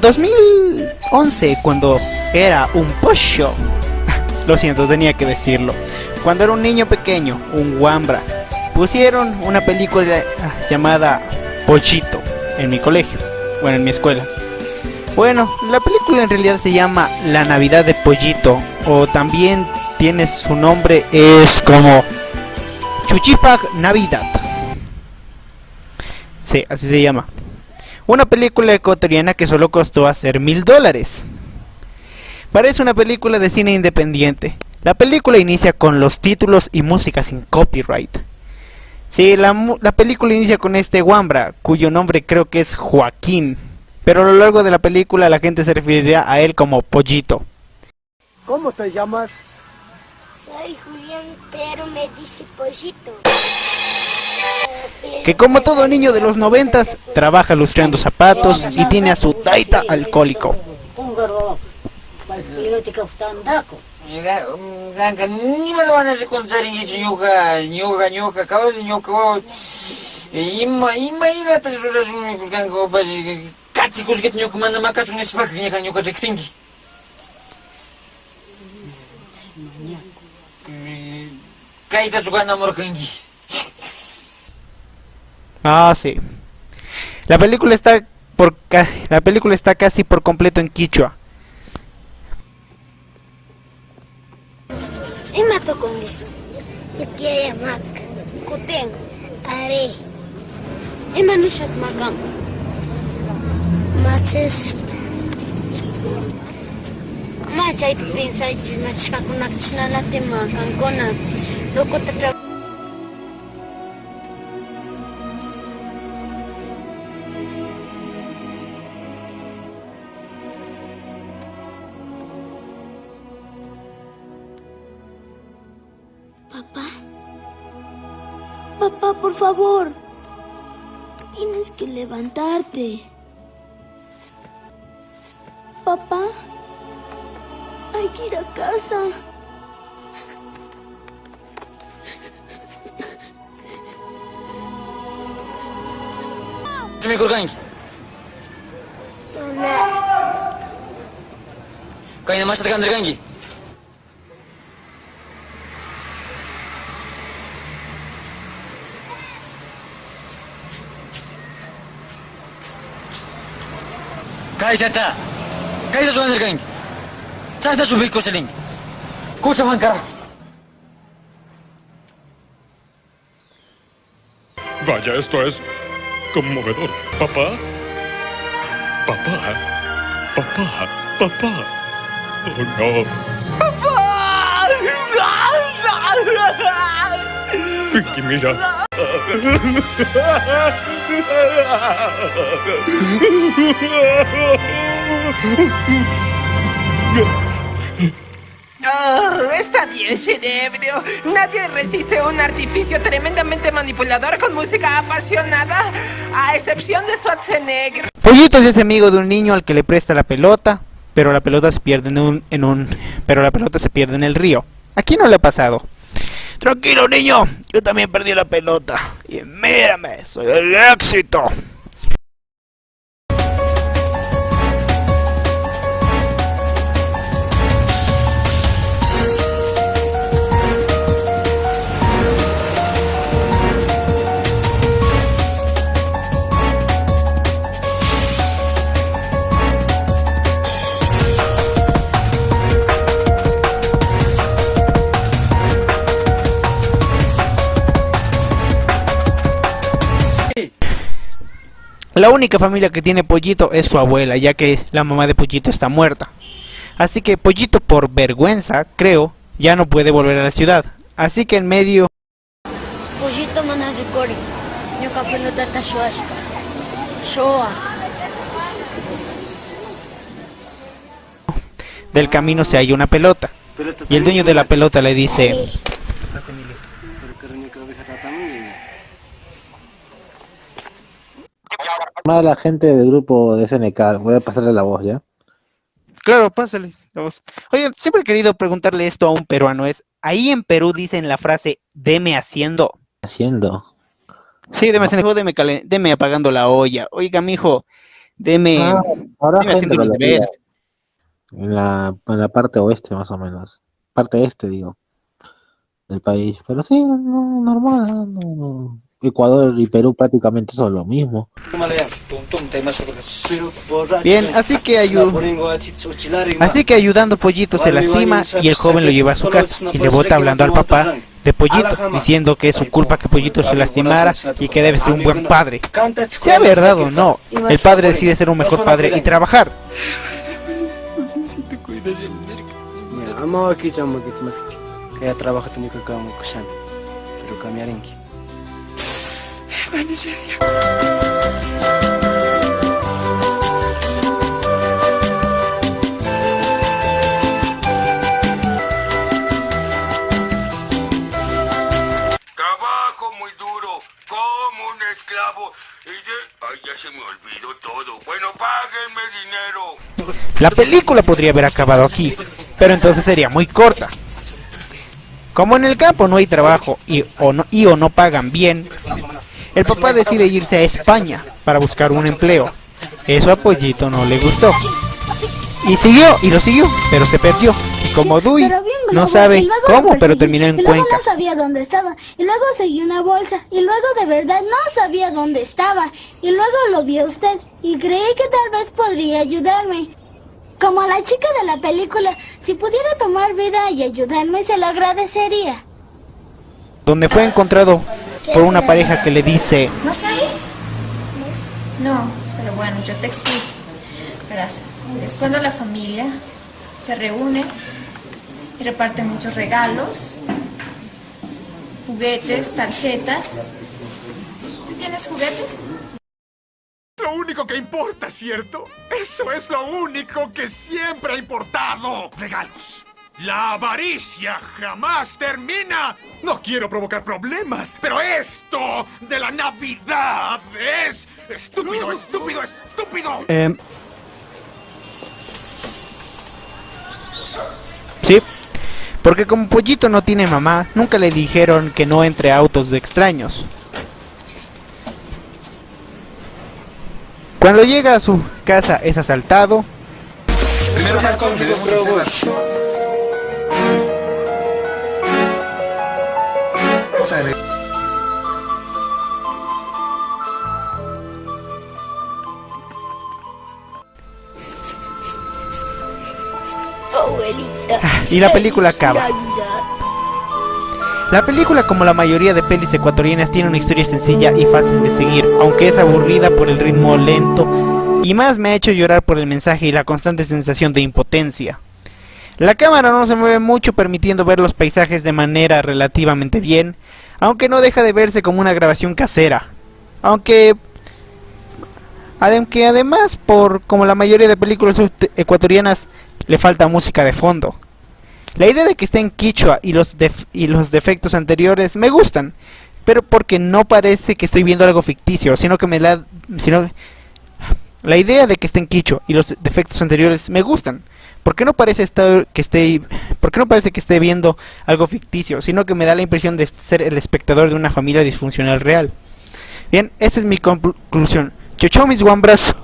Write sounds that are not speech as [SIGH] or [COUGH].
2011, cuando era un pollo. [LAUGHS] Lo siento, tenía que decirlo. Cuando era un niño pequeño, un Wambra, pusieron una película llamada Pollito en mi colegio, bueno, en mi escuela. Bueno, la película en realidad se llama La Navidad de Pollito, o también tiene su nombre, es como Chuchipag Navidad. Sí, así se llama. Una película ecuatoriana que solo costó hacer mil dólares. Parece una película de cine independiente. La película inicia con los títulos y música sin copyright. Sí, la, la película inicia con este Wambra, cuyo nombre creo que es Joaquín. Pero a lo largo de la película la gente se referirá a él como Pollito. ¿Cómo te llamas? Soy Julián, pero me dice Pollito. Que como todo niño de los noventas, trabaja lustrando zapatos y tiene a su taita alcohólico. Ah, sí. La película está por casi, la película está casi por completo en quichua. Papá, por favor. Tienes que levantarte. Papá. Hay que ir a casa. Sumi kurkanki. Kayna mashta kandirkanki. Kaysata. Kaysa sukandirkanki. Chasta subik kuseling. Kusa mankara. Vaya, esto es conmovedor. Papá. Papá. Papá. Papá. Oh, no. Pinky, mira. [LAUGHS] Oh, está bien, cerebro. Nadie resiste un artificio tremendamente manipulador con música apasionada, a excepción de Schwarzenegger. Pollito se hace amigo de un niño al que le presta la pelota, pero la pelota se pierde en un, en un pero la pelota se pierde en el río. Aquí no le ha pasado. Tranquilo niño, yo también perdí la pelota. Y mírame, soy el éxito. La única familia que tiene Pollito es su abuela, ya que la mamá de Pollito está muerta. Así que Pollito, por vergüenza, creo, ya no puede volver a la ciudad. Así que en medio Pollito. Shoa. del camino se halla una pelota. Y el dueño de la pelota le dice, Llamar a la gente del grupo de SNK, voy a pasarle la voz, ¿ya? claro, pásale. la voz". Oye, siempre he querido preguntarle esto a un peruano, es, ahí en Perú dicen la frase, deme haciendo. Haciendo. Sí, deme haciendo, deme, calen- deme apagando la olla. Oiga, mijo, deme, Ah, ahora deme haciendo los deberes. en la, en la parte oeste más o menos. Parte este, digo, del país. Pero sí, no, normal, no, no. Ecuador y Perú prácticamente son lo mismo. Bien, así que ayu- Así que ayudando Pollito se lastima y el joven lo lleva a su casa y le bota hablando al papá de Pollito, diciendo que es su culpa que Pollito se lastimara y que debe ser un buen padre. Sea verdad o no, el padre decide ser un mejor padre y trabajar. Kami arinki. Trabajo muy duro, como un esclavo. Y de... Ay, ya se me olvidó todo. Bueno, páguenme dinero. La película podría haber acabado aquí, pero entonces sería muy corta. Como en el campo no hay trabajo y o no, y o no pagan bien, el papá decide irse a España para buscar un empleo. Eso a Pollito no le gustó. Y siguió, y lo siguió, pero se perdió. Y como Dui no sabe cómo, pero terminó en Cuenca. no sabía dónde estaba. Y luego seguí una bolsa. Y luego de verdad no sabía dónde estaba. Y luego lo vi a usted. Y creí que tal vez podría ayudarme. Como a la chica de la película, si pudiera tomar vida y ayudarme, se lo agradecería. Donde fue encontrado por una pareja que le dice, ¿No sabes? No, pero bueno, yo te explico. Verás, es cuando la familia se reúne y reparte muchos regalos, juguetes, tarjetas. ¿Tú tienes juguetes? Lo único que importa, ¿cierto? Eso es lo único que siempre ha importado. Regalos. La avaricia jamás termina. No quiero provocar problemas, pero esto de la Navidad es estúpido, estúpido, estúpido. Em, Sí, porque como Pollito no tiene mamá, nunca le dijeron que no entre autos de extraños. Cuando llega a su casa es asaltado, Abuelita. Y la película acaba. La película, como la mayoría de pelis ecuatorianas, tiene una historia sencilla y fácil de seguir, aunque es aburrida por el ritmo lento y más me ha hecho llorar por el mensaje y la constante sensación de impotencia. La cámara no se mueve mucho permitiendo ver los paisajes de manera relativamente bien, aunque no deja de verse como una grabación casera. Aunque aunque además por como la mayoría de películas ecuatorianas le falta música de fondo. La idea de que esté en quichua y los, y los defectos anteriores me gustan, pero porque no parece que estoy viendo algo ficticio, sino que me la... Sino, la idea de que esté en quichua y los defectos anteriores me gustan, porque no parece estar, que esté, no parece que esté viendo algo ficticio, sino que me da la impresión de ser el espectador de una familia disfuncional real. Bien, esa es mi conclusión. Chau chau mis guambras.